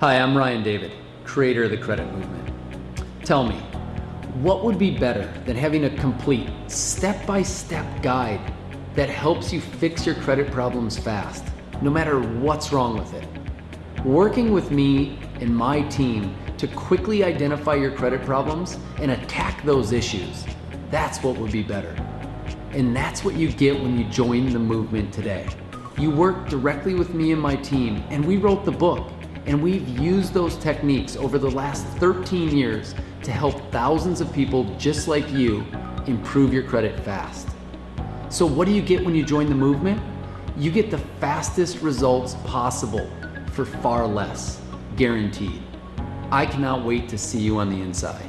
Hi, I'm Ryan David, creator of the Credit Movement. Tell me, what would be better than having a complete step-by-step guide that helps you fix your credit problems fast, no matter what's wrong with it? Working with me and my team to quickly identify your credit problems and attack those issues, that's what would be better. And that's what you get when you join the movement today. You work directly with me and my team, and we wrote the book, and we've used those techniques over the last 13 years to help thousands of people just like you improve your credit fast. So what do you get when you join the movement? You get the fastest results possible for far less, guaranteed. I cannot wait to see you on the inside.